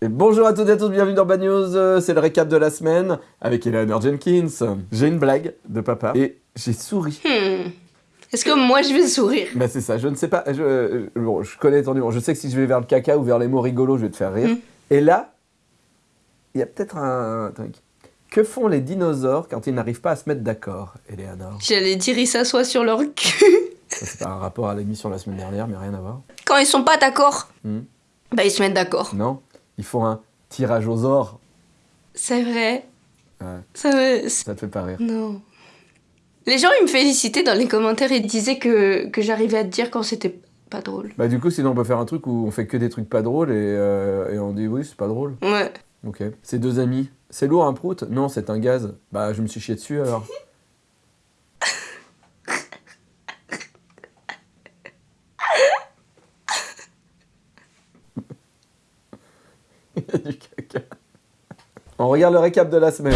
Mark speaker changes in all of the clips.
Speaker 1: Et bonjour à toutes et à tous, bienvenue dans Bad News, euh, c'est le récap de la semaine avec Eleanor Jenkins. J'ai une blague de papa et j'ai souri.
Speaker 2: Hmm. Est-ce que moi je vais sourire?
Speaker 1: Bah c'est ça, je ne sais pas, je, euh, bon, je connais ton humour, je sais que si je vais vers le caca ou vers les mots rigolos, je vais te faire rire.
Speaker 2: Hmm.
Speaker 1: Et là, il y a peut-être un truc. Que font les dinosaures quand ils n'arrivent pas à se mettre d'accord, Eleanor?
Speaker 2: J'allais dire ils s'assoient sur leur cul.
Speaker 1: Ça c'est pas un rapport à l'émission la semaine dernière, mais rien à voir.
Speaker 2: Quand ils sont pas d'accord,
Speaker 1: Hmm.
Speaker 2: bah ils se mettent d'accord.
Speaker 1: Non Ils font un tirage aux ors.
Speaker 2: C'est vrai.
Speaker 1: Ouais,
Speaker 2: Ça me...
Speaker 1: ça te fait pas rire.
Speaker 2: Non. Les gens ils me félicitaient dans les commentaires et disaient que, que j'arrivais à te dire quand c'était pas drôle.
Speaker 1: Bah du coup, sinon on peut faire un truc où on fait que des trucs pas drôles et, euh, et on dit oui, c'est pas drôle.
Speaker 2: Ouais.
Speaker 1: Ok. C'est deux amis. C'est lourd un prout? Non, c'est un gaz. Bah je me suis chié dessus alors. Il y a du caca. On regarde le récap de la semaine.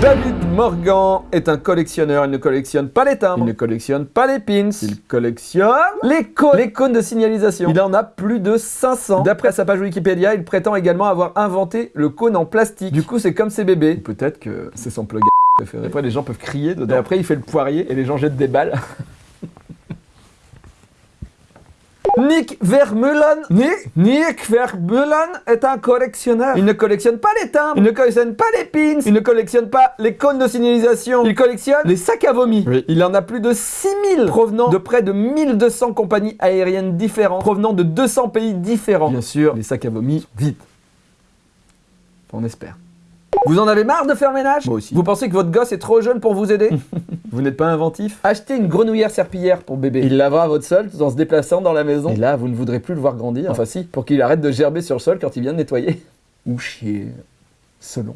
Speaker 1: David Morgan est un collectionneur. Il ne collectionne pas les timbres. Il ne collectionne pas les pins. Il collectionne les cônes. Les cônes de signalisation. Il en a plus de 500. D'après sa page Wikipédia, il prétend également avoir inventé le cône en plastique. Du coup, c'est comme ses bébés. Peut-être que c'est son plug préféré. Après, les gens peuvent crier dedans. Et après, il fait le poirier et les gens jettent des balles. Nick Vermeulen, Nick, Nick Vermeulen est un collectionneur. Il ne collectionne pas les timbres, il ne collectionne pas les pins, il ne collectionne pas les cônes de signalisation, il collectionne les sacs à vomi. Il en a plus de 6000 provenant de près de 1200 compagnies aériennes différentes, provenant de 200 pays différents. Bien sûr, les sacs à vomi, vite. On espère. Vous en avez marre de faire ménage? Moi aussi. Vous pensez que votre gosse est trop jeune pour vous aider? Vous n'êtes pas inventif? Achetez une grenouillère serpillière pour bébé. Il lavera votre sol tout en se déplaçant dans la maison. Et là, vous ne voudrez plus le voir grandir. Enfin si, pour qu'il arrête de gerber sur le sol quand il vient de nettoyer. Ou chier. Selon.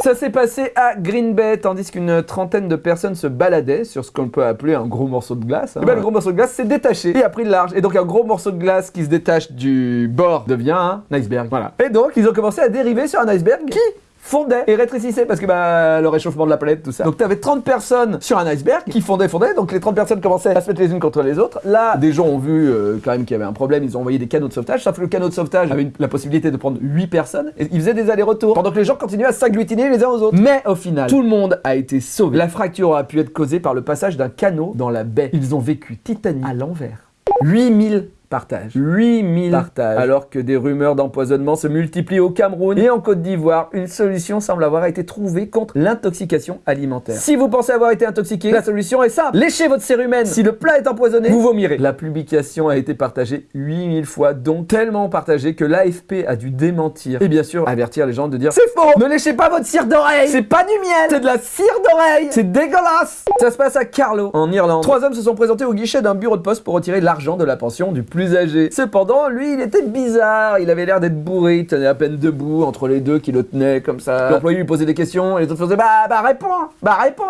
Speaker 1: Ça s'est passé à Green Bay, tandis qu'une trentaine de personnes se baladaient sur ce qu'on peut appeler un gros morceau de glace. Et ben, le gros morceau de glace s'est détaché et a pris de large. Et donc un gros morceau de glace qui se détache du bord devient un iceberg. Voilà. Et donc ils ont commencé à dériver sur un iceberg qui? Fondait et rétrécissait parce que bah le réchauffement de la planète tout ça. Donc t'avais 30 personnes sur un iceberg qui fondaient fondaient donc les 30 personnes commençaient à se mettre les unes contre les autres. Là des gens ont vu euh, quand même qu'il y avait un problème, ils ont envoyé des canaux de sauvetage, sauf que le canot de sauvetage avait la possibilité de prendre 8 personnes et ils faisaient des allers-retours pendant que les gens continuaient à s'agglutiner les uns aux autres. Mais au final, tout le monde a été sauvé. La fracture aura pu être causée par le passage d'un canot dans la baie. Ils ont vécu Titanic à l'envers. 8000 partages. 8000 partages. Alors que des rumeurs d'empoisonnement se multiplient au Cameroun et en Côte d'Ivoire, une solution semble avoir été trouvée contre l'intoxication alimentaire. Si vous pensez avoir été intoxiqué, la solution est simple. Léchez votre cérumen. Si le plat est empoisonné, vous vomirez. La publication a été partagée 8000 fois, donc tellement partagée que l'AFP a dû démentir. Et bien sûr, avertir les gens de dire C'est faux Ne léchez pas votre cire d'oreille C'est pas du miel C'est de la cire d'oreille C'est dégueulasse Ça se passe à Carlow, en Irlande. Trois hommes se sont présentés au guichet d'un bureau de poste pour retirer l'argent de la pension du plus Cependant, lui, il était bizarre. Il avait l'air d'être bourré, il tenait à peine debout entre les deux qui le tenaient comme ça. L'employé lui posait des questions et les autres faisaient Bah, bah, réponds Bah, réponds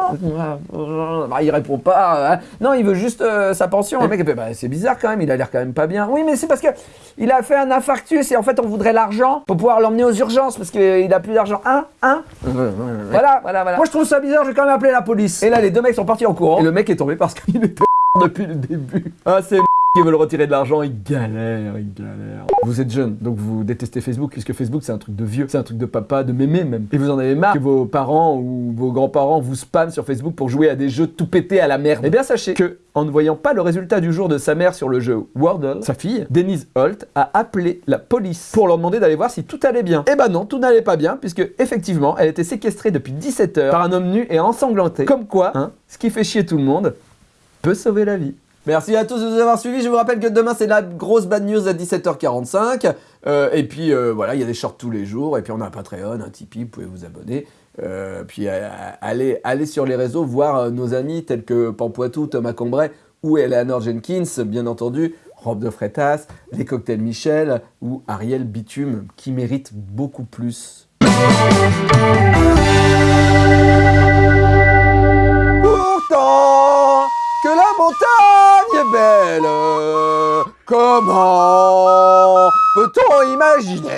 Speaker 1: Bah, il répond pas. hein. Non, il veut juste euh, sa pension. Le mec, il fait Bah, c'est bizarre quand même, il a l'air quand même pas bien. Oui, mais c'est parce que il a fait un infarctus et en fait, on voudrait l'argent pour pouvoir l'emmener aux urgences parce qu'il a plus d'argent. Hein Hein Voilà, voilà, voilà. Moi, je trouve ça bizarre, je vais quand même appeler la police. Et là, les deux mecs sont partis en courant. Et le mec est tombé parce qu'il était depuis le début. Ah, c'est qui veulent retirer de l'argent, ils galèrent, ils galèrent. Vous êtes jeune, donc vous détestez Facebook, puisque Facebook c'est un truc de vieux, c'est un truc de papa, de mémé même. Et vous en avez marre que vos parents ou vos grands-parents vous spamment sur Facebook pour jouer à des jeux tout pétés à la merde. Eh bien sachez que, en ne voyant pas le résultat du jour de sa mère sur le jeu Wordle, sa fille, Denise Holt, a appelé la police pour leur demander d'aller voir si tout allait bien. Eh ben non, tout n'allait pas bien, puisque effectivement, elle était séquestrée depuis 17 heures par un homme nu et ensanglanté. Comme quoi, hein, ce qui fait chier tout le monde peut sauver la vie. Merci à tous de nous avoir suivis. Je vous rappelle que demain, c'est la grosse bad news à 17h45. Euh, et puis, euh, voilà, il y a des shorts tous les jours. Et puis, on a un Patreon, un Tipeee, vous pouvez vous abonner. Euh, puis, allez, sur les réseaux voir nos amis tels que Pampoitou, Thomas Combray ou Eleanor Jenkins, bien entendu. Robe de Freitas, les cocktails Michel ou Ariel Bitume, qui méritent beaucoup plus. La montagne est belle, comment peut-on imaginer